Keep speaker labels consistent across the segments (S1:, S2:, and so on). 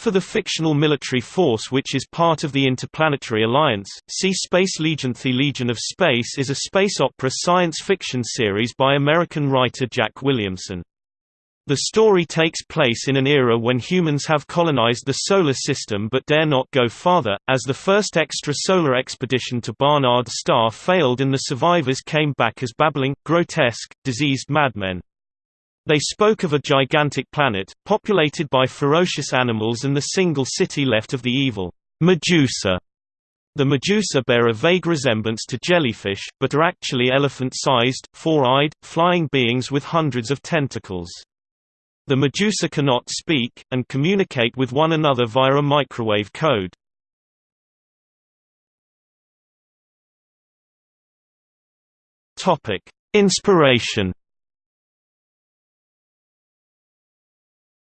S1: For the fictional military force which is part of the Interplanetary Alliance, see Space Legion. The Legion of Space is a space opera science fiction series by American writer Jack Williamson. The story takes place in an era when humans have colonized the Solar System but dare not go farther, as the first extrasolar expedition to Barnard's star failed and the survivors came back as babbling, grotesque, diseased madmen. They spoke of a gigantic planet, populated by ferocious animals and the single city left of the evil Medusa. The Medusa bear a vague resemblance to jellyfish, but are actually elephant-sized, four-eyed, flying beings with hundreds of tentacles. The Medusa cannot speak, and communicate with one another via a microwave code. Inspiration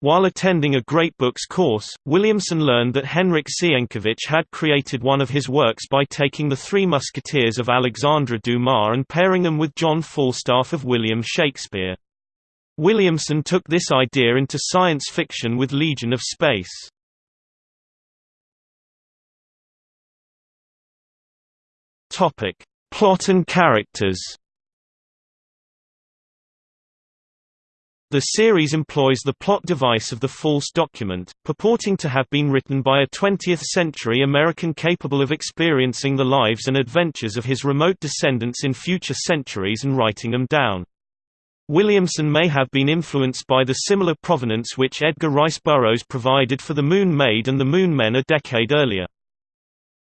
S1: While attending a Great Books course, Williamson learned that Henryk Sienkiewicz had created one of his works by taking the Three Musketeers of Alexandre Dumas and pairing them with John Falstaff of William Shakespeare. Williamson took this idea into science fiction with Legion of Space. Plot and characters The series employs the plot device of the false document, purporting to have been written by a 20th-century American capable of experiencing the lives and adventures of his remote descendants in future centuries and writing them down. Williamson may have been influenced by the similar provenance which Edgar Rice Burroughs provided for The Moon Maid and The Moon Men a decade earlier.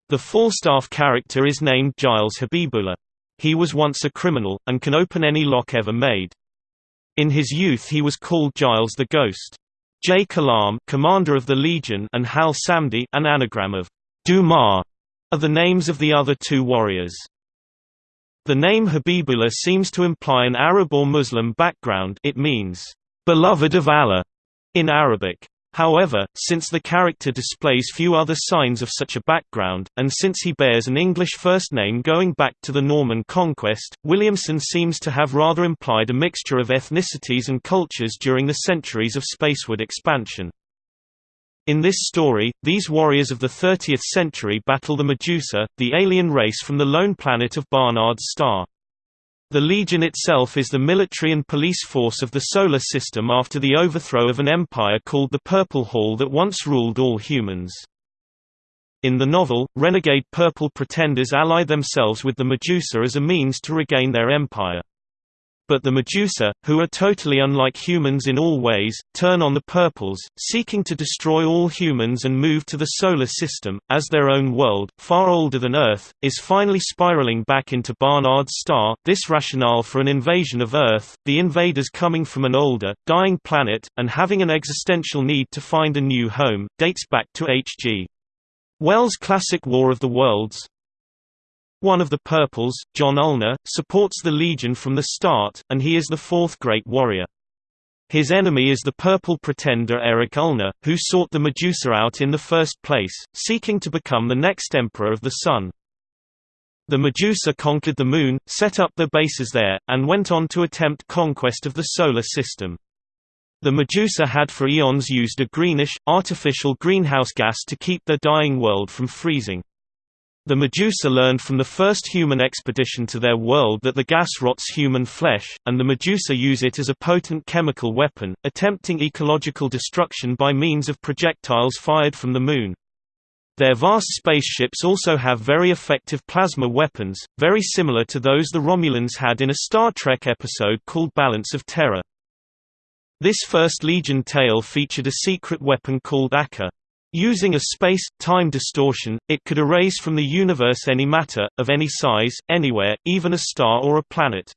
S1: The Falstaff character is named Giles Habibullah. He was once a criminal, and can open any lock ever made. In his youth he was called Giles the Ghost. Jay Kalam commander of the Legion and Hal Samdu an anagram of Dumas are the names of the other two warriors. The name Habibullah seems to imply an Arab or Muslim background it means, "...beloved of Allah", in Arabic. However, since the character displays few other signs of such a background, and since he bears an English first name going back to the Norman conquest, Williamson seems to have rather implied a mixture of ethnicities and cultures during the centuries of spaceward expansion. In this story, these warriors of the 30th century battle the Medusa, the alien race from the lone planet of Barnard's star. The Legion itself is the military and police force of the Solar System after the overthrow of an empire called the Purple Hall that once ruled all humans. In the novel, renegade Purple Pretenders ally themselves with the Medusa as a means to regain their empire. But the Medusa, who are totally unlike humans in all ways, turn on the Purples, seeking to destroy all humans and move to the Solar System, as their own world, far older than Earth, is finally spiraling back into Barnard's star. This rationale for an invasion of Earth, the invaders coming from an older, dying planet, and having an existential need to find a new home, dates back to H.G. Wells' classic War of the Worlds, one of the Purples, John Ulnar, supports the Legion from the start, and he is the fourth great warrior. His enemy is the Purple Pretender Eric Ulnar, who sought the Medusa out in the first place, seeking to become the next Emperor of the Sun. The Medusa conquered the Moon, set up their bases there, and went on to attempt conquest of the Solar System. The Medusa had for eons used a greenish, artificial greenhouse gas to keep their dying world from freezing. The Medusa learned from the first human expedition to their world that the gas rots human flesh, and the Medusa use it as a potent chemical weapon, attempting ecological destruction by means of projectiles fired from the Moon. Their vast spaceships also have very effective plasma weapons, very similar to those the Romulans had in a Star Trek episode called Balance of Terror. This first Legion tale featured a secret weapon called Akka. Using a space-time distortion, it could erase from the universe any matter, of any size, anywhere, even a star or a planet.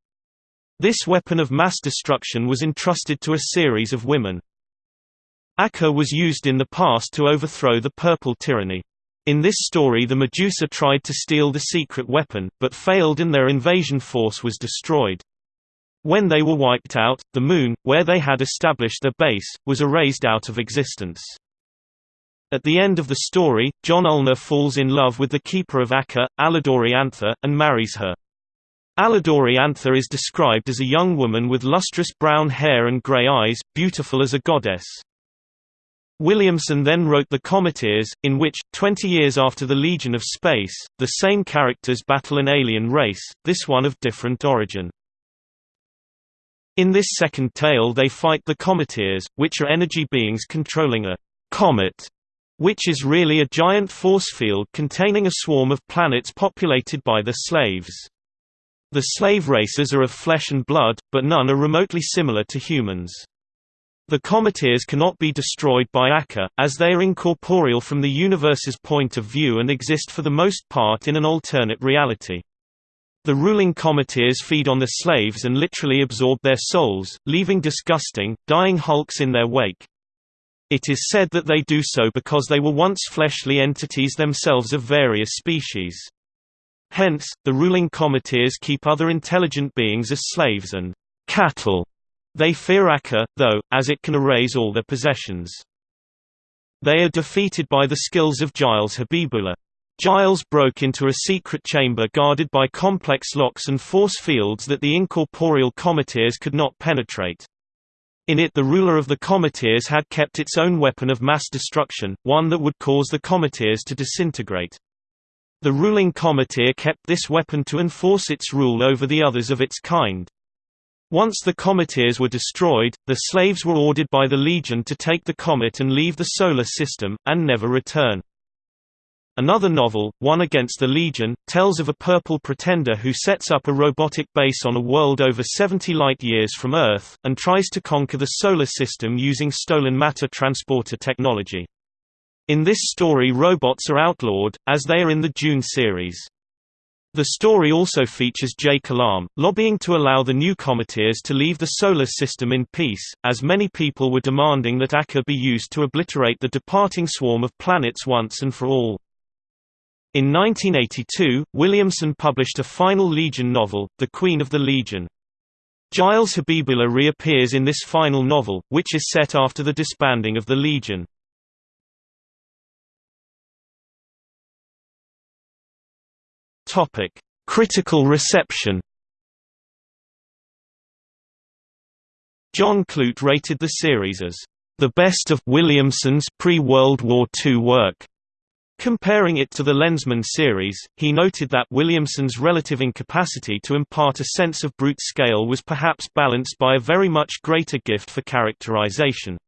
S1: This weapon of mass destruction was entrusted to a series of women. Akka was used in the past to overthrow the Purple Tyranny. In this story the Medusa tried to steal the secret weapon, but failed and their invasion force was destroyed. When they were wiped out, the Moon, where they had established their base, was erased out of existence. At the end of the story, John Ulnar falls in love with the keeper of Akka, Aladoree Anthar, and marries her. Aladoree Anthar is described as a young woman with lustrous brown hair and grey eyes, beautiful as a goddess. Williamson then wrote The Cometeers, in which, 20 years after the Legion of Space, the same characters battle an alien race, this one of different origin. In this second tale they fight the Cometeers, which are energy beings controlling a comet, which is really a giant force field containing a swarm of planets populated by the slaves. The slave races are of flesh and blood, but none are remotely similar to humans. The Cometeers cannot be destroyed by Akka, as they are incorporeal from the universe's point of view and exist for the most part in an alternate reality. The ruling Cometeers feed on the slaves and literally absorb their souls, leaving disgusting, dying hulks in their wake. It is said that they do so because they were once fleshly entities themselves of various species. Hence, the ruling Cometeers keep other intelligent beings as slaves and cattle they fear Akka, though, as it can erase all their possessions. They are defeated by the skills of Giles Habibullah. Giles broke into a secret chamber guarded by complex locks and force fields that the incorporeal Cometeers could not penetrate. In it the ruler of the Cometeers had kept its own weapon of mass destruction, one that would cause the Cometeers to disintegrate. The ruling Cometeer kept this weapon to enforce its rule over the others of its kind. Once the Cometeers were destroyed, the slaves were ordered by the Legion to take the comet and leave the Solar System, and never return. Another novel, One Against the Legion, tells of a purple pretender who sets up a robotic base on a world over 70 light-years from Earth, and tries to conquer the Solar System using stolen matter transporter technology. In this story robots are outlawed, as they are in the Dune series. The story also features Jay Kalam, lobbying to allow the new Cometeers to leave the Solar System in peace, as many people were demanding that Akka be used to obliterate the departing swarm of planets once and for all. In 1982, Williamson published a final Legion novel, The Queen of the Legion. Giles Habibullah reappears in this final novel, which is set after the disbanding of the Legion. Topic: Critical reception. John Clute rated the series as the best of Williamson's pre-World War II work. Comparing it to the Lensman series, he noted that Williamson's relative incapacity to impart a sense of brute scale was perhaps balanced by a very much greater gift for characterization.